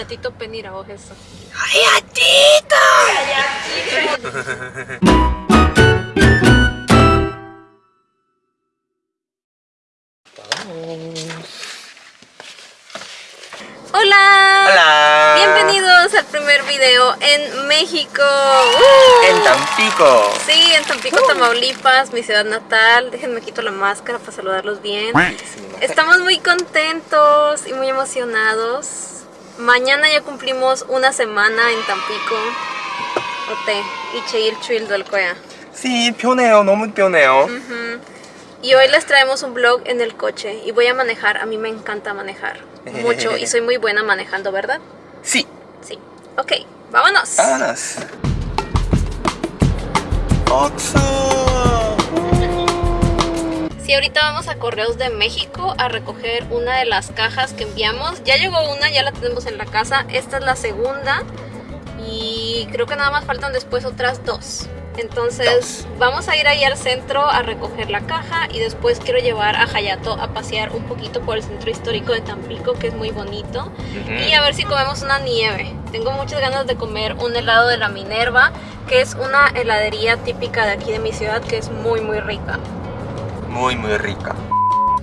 Hayatito Penira, o eso. ¡Hayatito! ¡Hola! ¡Hola! Bienvenidos al primer video en México. ¡Uh! En Tampico. Sí, en Tampico! ¡Uh! Tamaulipas, mi ciudad natal. Déjenme quito la máscara para saludarlos bien. Estamos muy contentos y muy emocionados Mañana ya cumplimos una semana en Tampico. 어때? 이제 일주일 될 거야. Sí, 편해요. 너무 편해요. Y hoy les traemos un vlog en el coche y voy a manejar. A mí me encanta manejar mucho y soy muy buena manejando, ¿verdad? Sí. Sí. Ok, vámonos. Vámonos. Oxo. Sí, ahorita vamos a Correos de México a recoger una de las cajas que enviamos. Ya llegó una, ya la tenemos en la casa. Esta es la segunda y creo que nada más faltan después otras dos. Entonces vamos a ir ahí al centro a recoger la caja y después quiero llevar a Hayato a pasear un poquito por el centro histórico de Tampico que es muy bonito y a ver si comemos una nieve. Tengo muchas ganas de comer un helado de la Minerva que es una heladería típica de aquí de mi ciudad que es muy muy rica. Muy muy rica.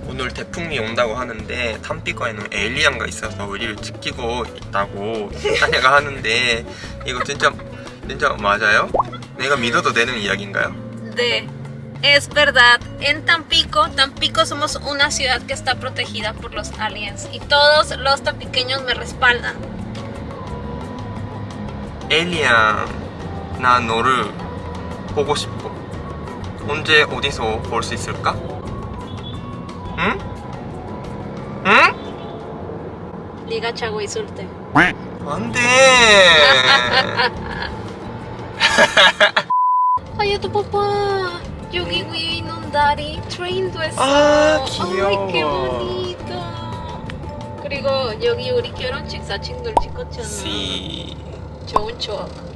오늘 태풍이 온다고 하는데 탐피거에는 에일리안가 있어서 우리를 지키고 있다고 아내가 하는데 이거 진짜 진짜 맞아요? 내가 믿어도 되는 이야기인가요? de es verdad, en Tampico, Tampico somos una ciudad que está protegida por los aliens y todos los tampiqueños me respaldan. 에일리안 나 너를 보고 싶어. 언제 어디서 볼 수 있을까? 응? 응? Diga Chago y Sulte. 안돼. Hayato papá, 여기 위에 있는 다리 트레인도 했어. 아, 귀여워. Bonito. 그리고 여기 우리 결혼식 사진들 찍었잖아. 시. 좋은 추억.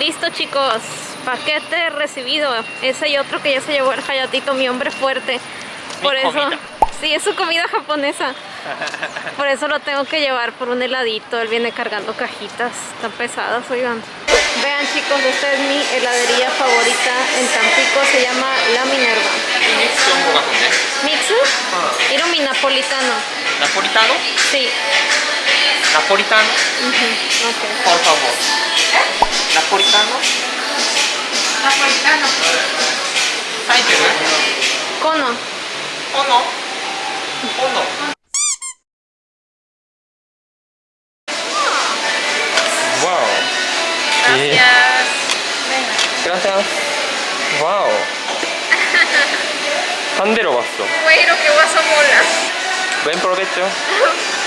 Listo chicos, paquete recibido. Ese y otro que ya se llevó el Hayatito, mi hombre fuerte. Por eso, sí, es su comida japonesa. por eso lo tengo que llevar por un heladito. Él viene cargando cajitas tan pesadas, oigan. Vean chicos, esta es mi heladería favorita en Tampico, se llama La Minerva. ¿Mixu? Ah. Era mi napolitano. ¿Napolitano? Sí. ¿Napolitano? Por favor. Napolitano. Napolitano. Title. Kono. Kono. Kono. Wow. Gracias. Gracias. Wow. Pandero vaso. Güey, lo que vaso mola. Buen provecho.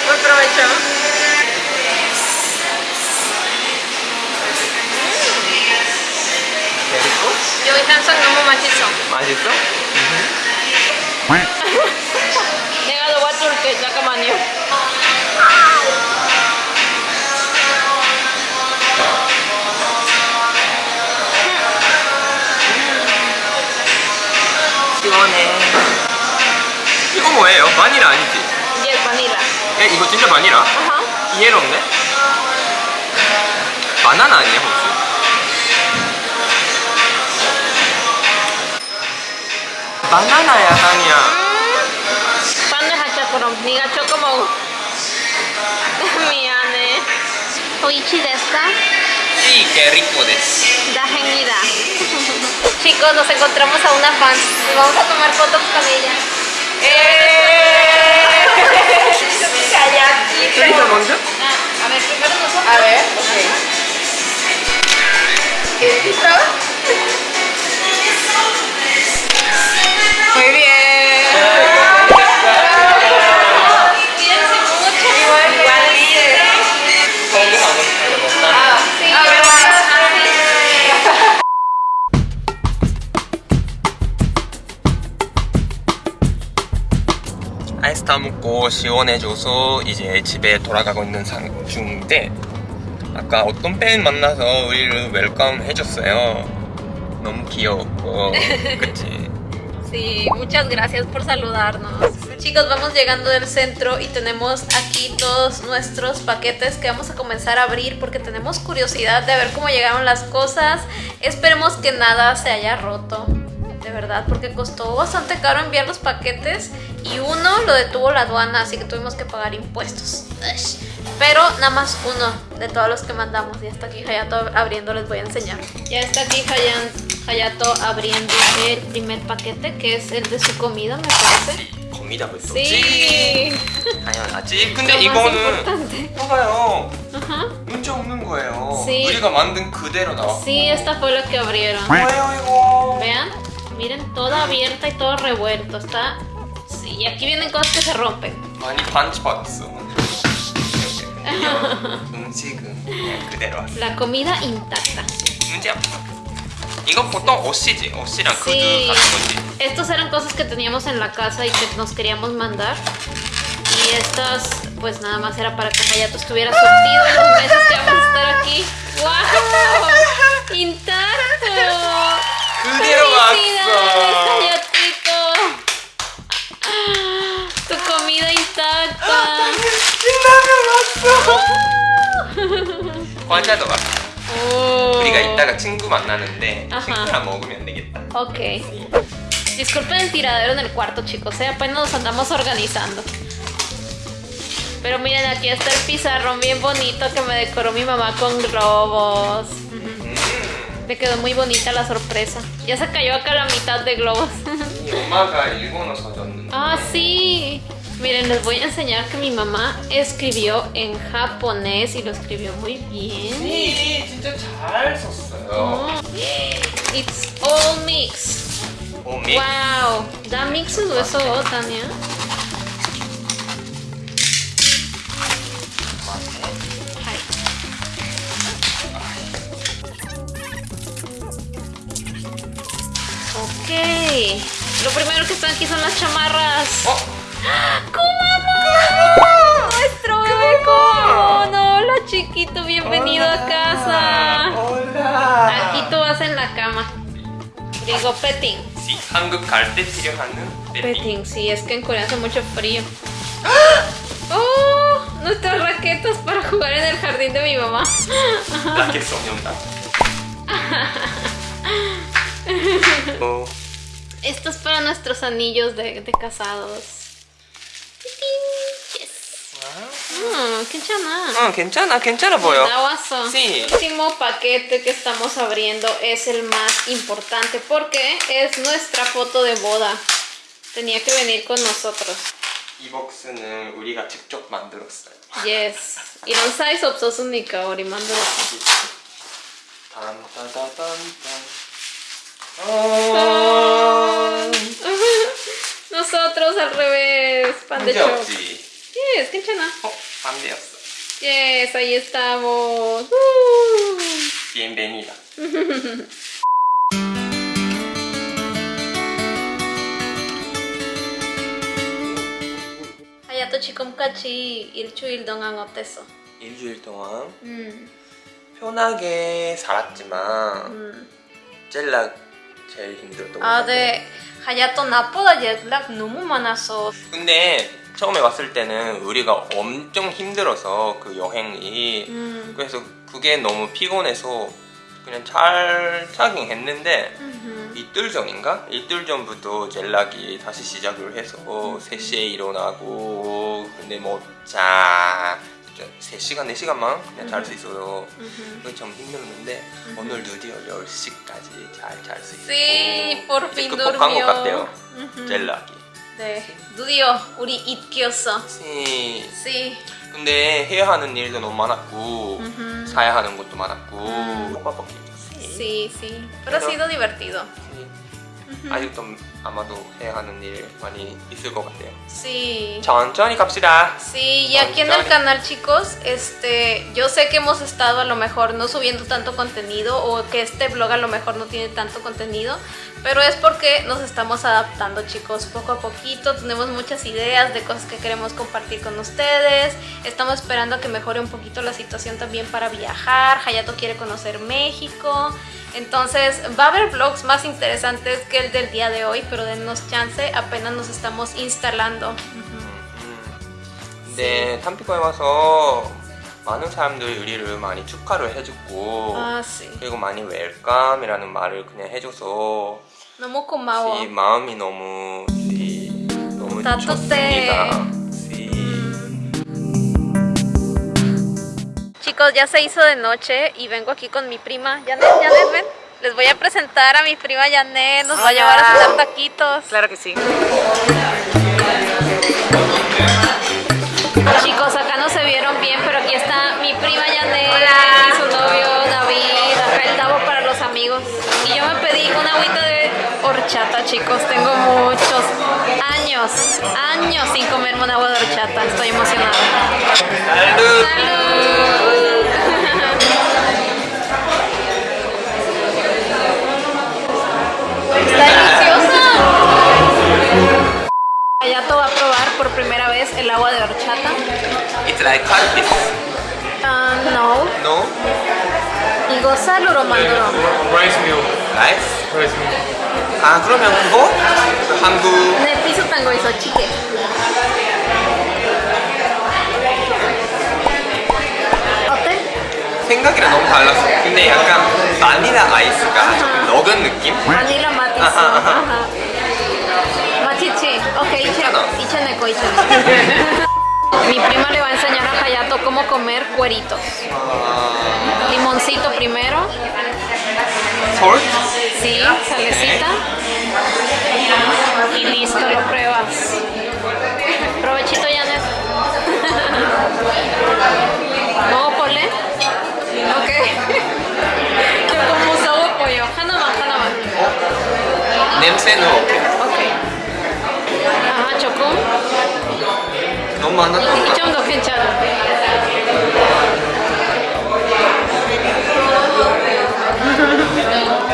Buen provecho. 여기 항상 너무 맛있어. 맛있어? 내가 도와줄게. 잠깐만요. 시원해. 이거 뭐예요? 바닐라 아니지? Vanilla. 야, 이거 진짜 바닐라? Ajá. 이해롭네? 바나나 아니야 혹시? 바나나야 향이야 Pan de hachacorom. Niga choco mo. 미안해. Oichi desu Sí, qué rico des Dajenida. Chicos, nos encontramos a una fan y vamos a tomar fotos con ella. ¡Eh! 아이스 다 먹고 시원해져서 이제 집에 돌아가고 있는 상 중인데 아까 어떤 팬 만나서 우리를 웰컴 해줬어요 너무 귀여웠고 그치? Sí, muchas gracias por saludarnos. Chicos, vamos llegando del centro y tenemos aquí todos nuestros paquetes que vamos a comenzar a abrir porque tenemos curiosidad de ver cómo llegaron las cosas. Esperemos que nada se haya roto, de verdad, porque costó bastante caro enviar los paquetes y uno lo detuvo la aduana, así que tuvimos que pagar impuestos. Ush. Pero nada más uno de todos los que mandamos. Ya está aquí Hayato abriendo, les voy a enseñar. Ya está aquí Hayan- Hayato abriendo el primer paquete, que es el de su comida, me parece. 거미다부터. Sí. 당연하지. 근데 Lo más 이거는 importante. 봐봐요. Ajá. 문자 없는 거예요. Sí. 우리가 만든 그대로 나왔고. Sí, esta fue la que abrieron. 뭐예요 이거? Vean, Miren, toda abierta y todo revuelto. Está... Sí, y aquí vienen cosas que se rompen. La comida intacta. Sí. Estos eran cosas que teníamos en la casa y que nos queríamos mandar. Y estas, pues nada más era para que Hayato estuviera surtido los meses que vamos a estar aquí. ¡Wow! ¡Intacto! 그대로 ¡Felicidades, 왔어. Hayatito! Tu comida intacta. 과자도 왔어. Oh. 우리가 이따가 친구 만나는데 Ajá. 친구랑 먹으면 되겠다. Ok. Disculpen el tiradero en el cuarto, chicos. ¿eh? Apenas nos andamos organizando. Pero miren, aquí está el pizarrón bien bonito que me decoró mi mamá con globos. 음. Le quedó muy bonita la sorpresa. Ya se cayó acá la mitad de globos. 이 엄마가 일본어 써줬는데. ah, sí. Miren, les voy a enseñar que mi mamá escribió en japonés y lo escribió muy bien. 이 진짜 잘 썼어요. Oh, It's all mixed. 오미. Wow, da mixes o eso, Tania. Ok. Lo primero que están aquí son las chamarras. 어? ¡Kumamon! ¡Nuestro bebé Kumamon! Hola, chiquito, bienvenido a casa. hola. Aquí tú vas en la cama. Digo petting. Sí, 한국 갈 때 필요한 배팅. Petting, sí, es que en Corea hace mucho frío. ¡Oh! Nuestras raquetas para jugar en el jardín de mi mamá. 라켓 소 년다. 어, Esto es para nuestros anillos de, de casados. Yes. Mm, qué chana. 응, 괜찮아, 괜찮아 보여. Nawazo. Sí. El último paquete que estamos abriendo es el más importante porque es nuestra foto de boda. Tenía que venir con nosotros. 이 복스는 우리가 직접 만들었어요. Yes. 이런 사이즈 없었으니까 우리 만들었어. 딴따다단딴. 어. Nosotros al revés. Pan de choc. Yes, chana. 어, 반대였어. Yes, ahí estamos. Uh. 비엔베니다. Hayato 지금까지 일주일 동안 어땠어? 일주일 동안 음, 편하게 살았지만 음. 젤락 제일 힘들었던 것 아. 네. 하야토 나보다 jetlag 너무 많아서. 근데 처음에 왔을 때는 우리가 엄청 힘들어서 그 여행이 음. 그래서 그게 너무 피곤해서 그냥 잘 타긴 했는데 음흠. 이틀 전인가? 이틀 전부터 젤락이 다시 시작을 해서 음. 3시에 일어나고 근데 뭐 자 3시간, 4시간만 그냥 잘수 음흠. 그게 좀 힘들었는데 오늘 드디어 10시까지 잘 잘 수 있고 Sí, por fin 극복한 것 durmió. 같아요. 젤락이 네, 드디어 우리 입기였어. 네. Sí. 근데 해야 하는 일도 너무 많았고. 사야 하는 것도 많았고 음. 빡빡해 Sí, sí. Pero ha sido divertido. 아직도 아마도 해야 하는 일 많이 있을 것 같아요 Sí. 천천히 갑시다 Sí, y aquí en el canal, chicos, este, yo sé que hemos estado a lo mejor no subiendo tanto contenido o que este blog a lo mejor no tiene tanto contenido, pero es porque nos estamos adaptando, chicos, poco a poquito. Tenemos muchas ideas de cosas que queremos compartir con ustedes. Estamos esperando a que mejore un poquito la situación también para viajar. Hayato quiere conocer México. Entonces va a haber vlogs más interesantes que el del día de hoy, pero dennos chance, apenas nos estamos instalando. 근데 탐피코에 와서 많은 사람들이 우리를 많이 축하를 해줬고 Ah, sí. 그리고 많이 웰컴이라는 말을 그냥 해줘서 너무 고마워. 시 마음이 너무 시 너무 따뜻해. 좋습니다. Chicos, ya se hizo de noche y vengo aquí con mi prima Janet. Janet, ven. Les voy a presentar a mi prima Janet. Nos va a llevar a cenar taquitos. Claro que sí. Chicos, acá no se vieron bien, pero aquí está mi prima Janet Hola. y su novio David. Acá el Davo para los amigos. Y yo me pedí una agüita de horchata, chicos. Tengo muchos años, años sin comerme un agua de horchata. Estoy emocionada. salud. ¡Salud! por primera vez el agua de horchata. It's like carpet. Ah, no. No? 이거 쌀으로 만들어. Rice meal. 라이스? Rice meal. 아 그러면 그거? 한국 네, 비슷한 거 있어, 치게. 어때? 생각이랑 너무 달랐어. 근데 약간 바닐라 아이스가 조금 녹은 느낌? 바닐라 맛 있어. 아하, 아하. 아하. 맛있지? 오케이, 이체, 괜찮아. 이체 내거, 이체 Mi prima le va a enseñar a Hayato cómo comer cueritos. 아... Limoncito primero. 솔? Sí, salecita. Y listo, lo pruebas. Provechito, Janet. 먹어볼래? 오케이. 조금 무서워 보여. 하나만, 하나만. 냄새는 어때? 오 아, 조금? 너무 많았던 것이 같아. 정도 괜찮아.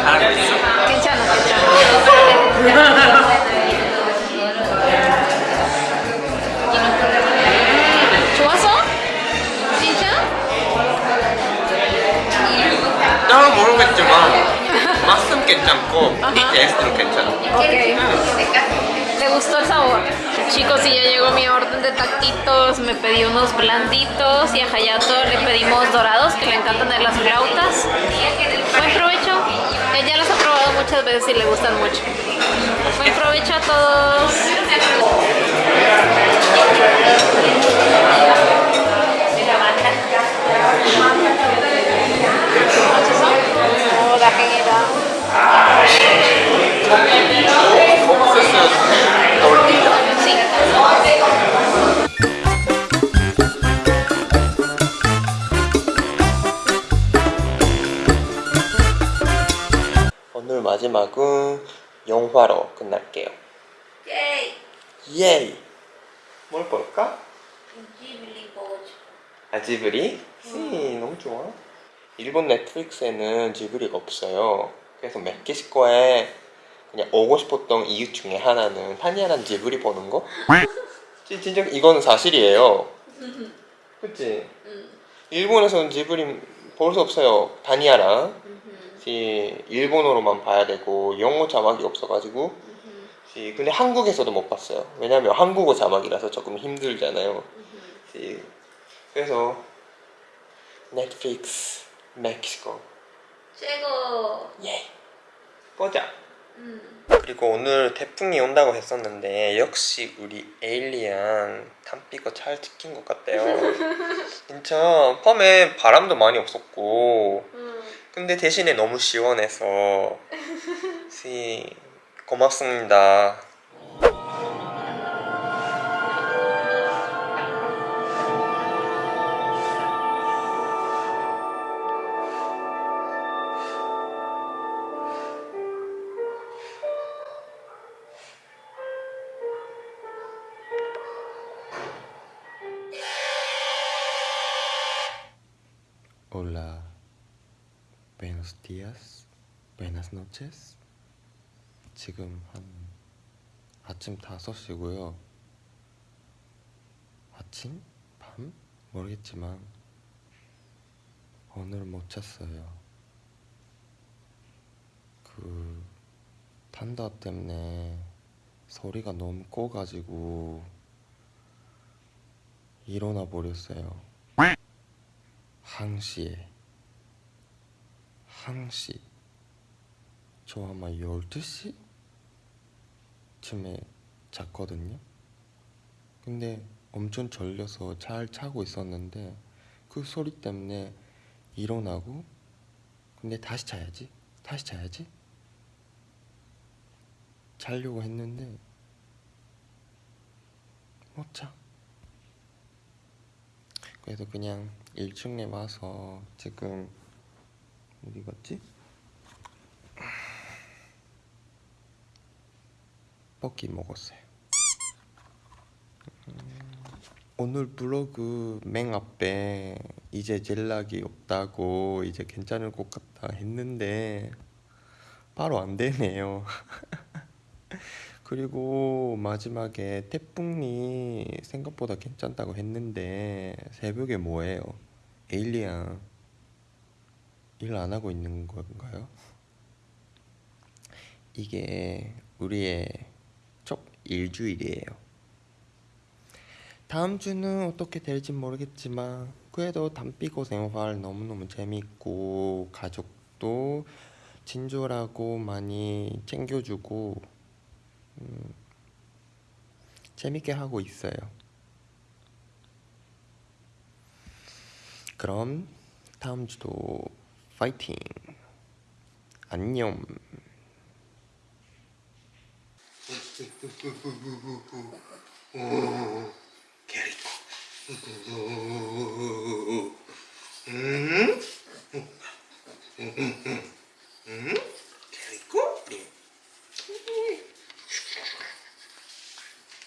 잘하고 있어? 괜찮아, 괜찮아. Blanditos y a Hayato le pedimos dorados, que le encantan de las flautas. Buen provecho. Ella los ha probado muchas veces y le gustan mucho. Buen provecho a todos. 볼까? 아 지브리? 씨 너무 좋아. 일본 넷플릭스에는 지브리가 없어요. 그래서 멕시코에 그냥 오고 싶었던 이유 중에 하나는 타니아랑 지브리 보는 거? 지- 진짜 이거는 사실이에요. 그치? 일본에서는 지브리 볼 수 없어요. 타니아랑 지 일본어로만 봐야 되고 영어 자막이 없어가지고 지 근데 한국에서도 못 봤어요. 왜냐면 한국어 자막이라서 조금 힘들잖아요. 지 그래서 넷플릭스 멕시코. 최고. 예. 보자. 그리고 오늘 태풍이 온다고 했었는데 역시 우리 에일리안 담비가 잘 지킨 것 같아요. 진짜 밤에 바람도 많이 없었고. 근데 대신에 너무 시원해서. 시 고맙습니다 Hola, buenos días, buenas noches. 지금 한 아침 5시고요. 아침? 밤? 모르겠지만 오늘 못 잤어요. 그 탄다 때문에 소리가 너무 꺼가지고 일어나 버렸어요. 항시에 항시 저 아마 12시 쯤에 잤거든요. 근데 엄청 졸려서 잘 자고 있었는데 그 소리 때문에 일어나고 근데 다시 자야지 다시 자야지 자려고 했는데 못 자. 그래서 그냥 1층에 와서 지금 어디 갔지? 뻐기 먹었어요. 음, 오늘 블로그 맨 앞에 이제 연락이 없다고 이제 괜찮을 것 같다 했는데 바로 안 되네요. 그리고 마지막에 태풍이 생각보다 괜찮다고 했는데 새벽에 뭐예요? 에일리안 일 안 하고 있는 건가요? 이게 우리의 첫 일주일이에요. 다음 주는 어떻게 될지 모르겠지만 그래도 담비고 생활 너무너무 재밌고 가족도 친절하고 많이 챙겨주고 음, 재밌게 하고 있어요. 그럼 다음 주도 파이팅. 안녕. Quer Hum? Hum? Hum?